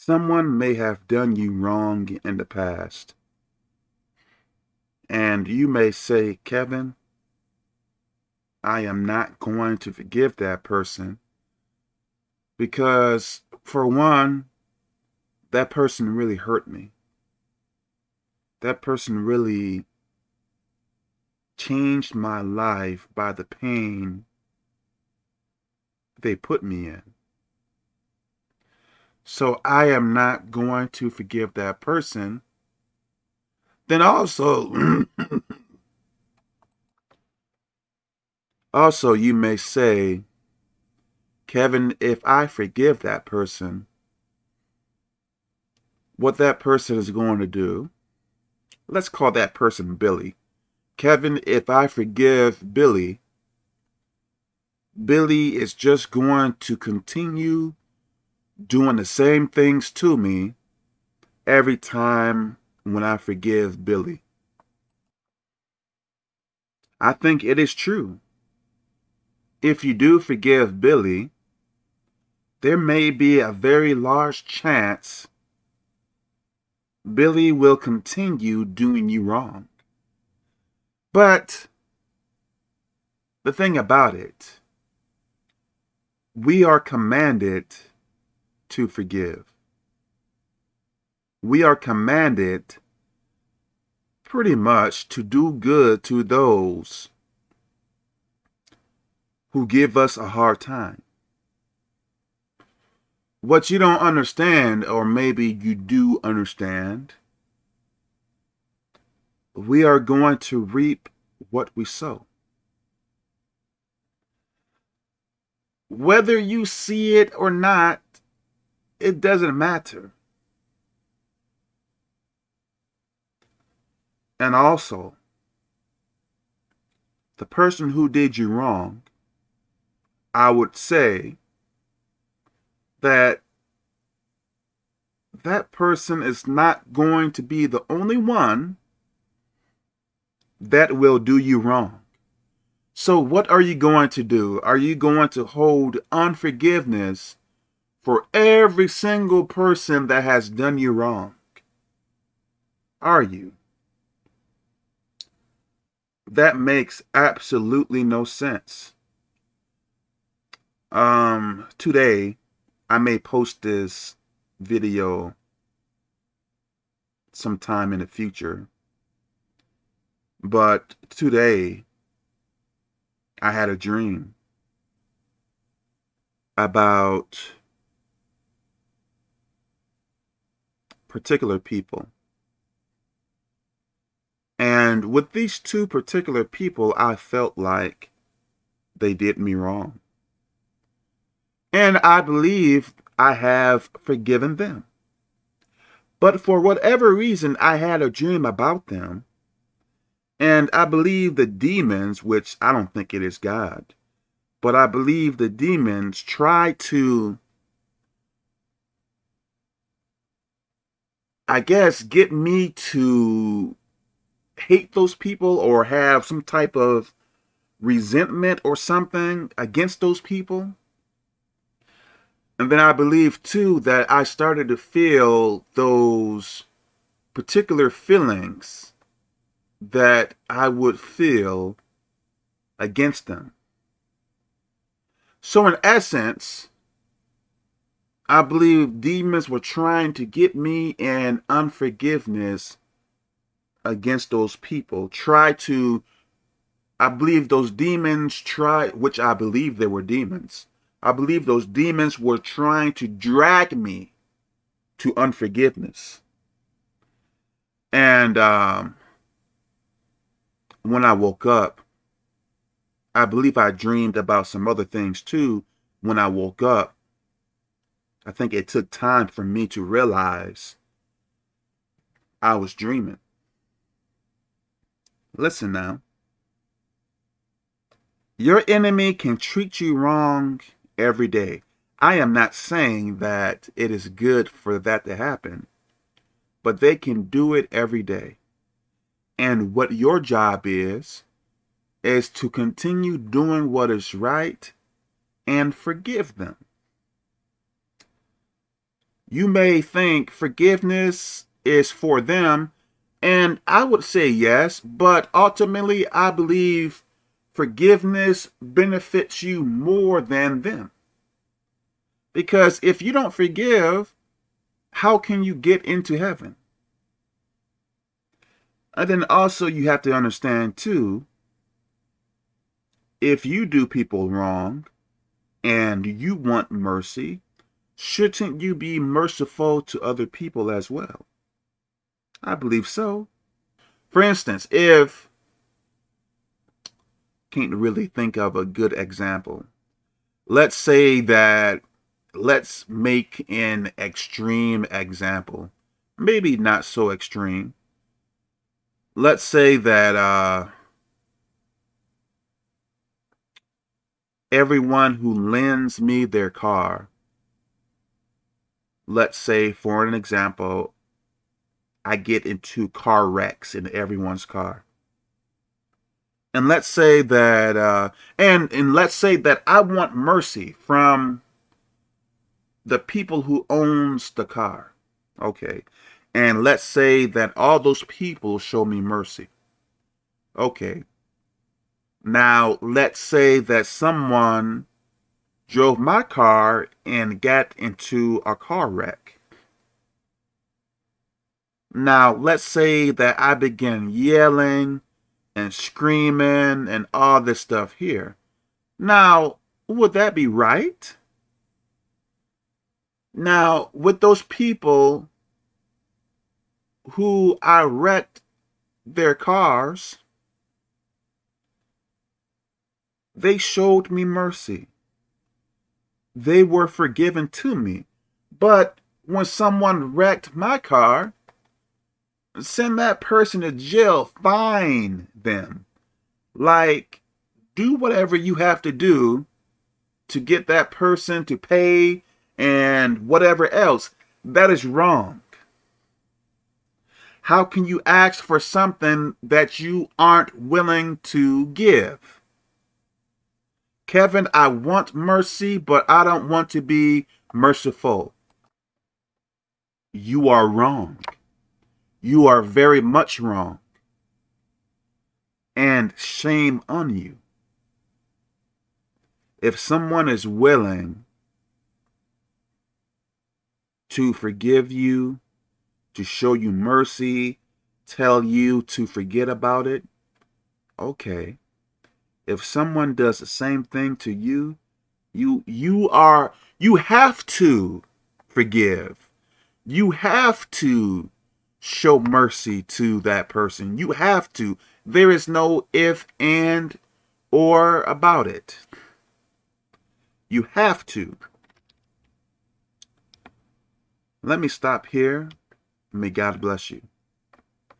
Someone may have done you wrong in the past. And you may say, Kevin, I am not going to forgive that person because, for one, that person really hurt me. That person really changed my life by the pain they put me in. So I am not going to forgive that person. Then also, also you may say, Kevin, if I forgive that person, what that person is going to do, let's call that person Billy. Kevin, if I forgive Billy, Billy is just going to continue doing the same things to me every time when I forgive Billy. I think it is true. If you do forgive Billy, there may be a very large chance Billy will continue doing you wrong. But the thing about it, we are commanded to forgive. We are commanded pretty much to do good to those who give us a hard time. What you don't understand, or maybe you do understand, we are going to reap what we sow. Whether you see it or not, it doesn't matter. And also, the person who did you wrong, I would say that that person is not going to be the only one that will do you wrong. So what are you going to do? Are you going to hold unforgiveness for every single person that has done you wrong? Are you? That makes absolutely no sense. Um, today, I may post this video sometime in the future. But today, I had a dream about particular people. And with these two particular people, I felt like they did me wrong. And I believe I have forgiven them. But for whatever reason, I had a dream about them and I believe the demons, which I don't think it is God, but I believe the demons try to, I guess, get me to hate those people or have some type of resentment or something against those people. And then I believe too that I started to feel those particular feelings that I would feel against them. So in essence, I believe demons were trying to get me in unforgiveness against those people. Try to, I believe those demons try, which I believe they were demons. I believe those demons were trying to drag me to unforgiveness. And um, when I woke up, I believe I dreamed about some other things too when I woke up. I think it took time for me to realize I was dreaming. Listen now. Your enemy can treat you wrong every day. I am not saying that it is good for that to happen, but they can do it every day. And what your job is, is to continue doing what is right and forgive them. You may think forgiveness is for them, and I would say yes, but ultimately I believe forgiveness benefits you more than them. Because if you don't forgive, how can you get into heaven? And then also you have to understand too, if you do people wrong and you want mercy, shouldn't you be merciful to other people as well? I believe so. For instance, if can't really think of a good example. Let's say that let's make an extreme example. Maybe not so extreme. Let's say that uh, everyone who lends me their car, let's say for an example, I get into car wrecks in everyone's car. And let's say that, uh, and, and let's say that I want mercy from the people who owns the car. Okay. And let's say that all those people show me mercy. Okay. Now, let's say that someone drove my car and got into a car wreck. Now, let's say that I begin yelling and screaming and all this stuff here. Now, would that be right? Now, with those people who I wrecked their cars, they showed me mercy. They were forgiven to me. But when someone wrecked my car, send that person to jail, fine them. Like, do whatever you have to do to get that person to pay and whatever else. That is wrong. How can you ask for something that you aren't willing to give? Kevin, I want mercy, but I don't want to be merciful. You are wrong. You are very much wrong. And shame on you. If someone is willing to forgive you, to show you mercy, tell you to forget about it, okay. If someone does the same thing to you, you you are you have to forgive. You have to show mercy to that person. You have to. There is no if and or about it. You have to. Let me stop here. May God bless you.